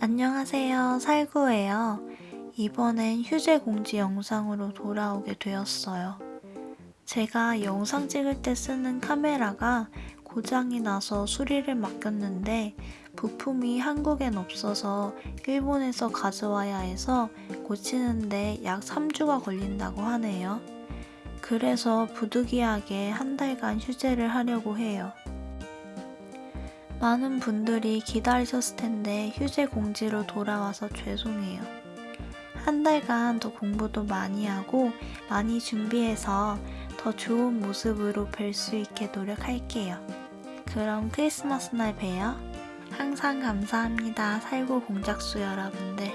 안녕하세요. 살구예요. 이번엔 휴재 공지 영상으로 돌아오게 되었어요. 제가 영상 찍을 때 쓰는 카메라가 고장이 나서 수리를 맡겼는데 부품이 한국엔 없어서 일본에서 가져와야 해서 고치는데 약 3주가 걸린다고 하네요. 그래서 부득이하게 한 달간 휴재를 하려고 해요. 많은 분들이 기다리셨을 텐데 휴재 공지로 돌아와서 죄송해요. 한 달간 더 공부도 많이 하고 많이 준비해서 더 좋은 모습으로 뵐 수 있게 노력할게요. 그럼 크리스마스 날 봬요. 항상 감사합니다. 살고 공작수 여러분들.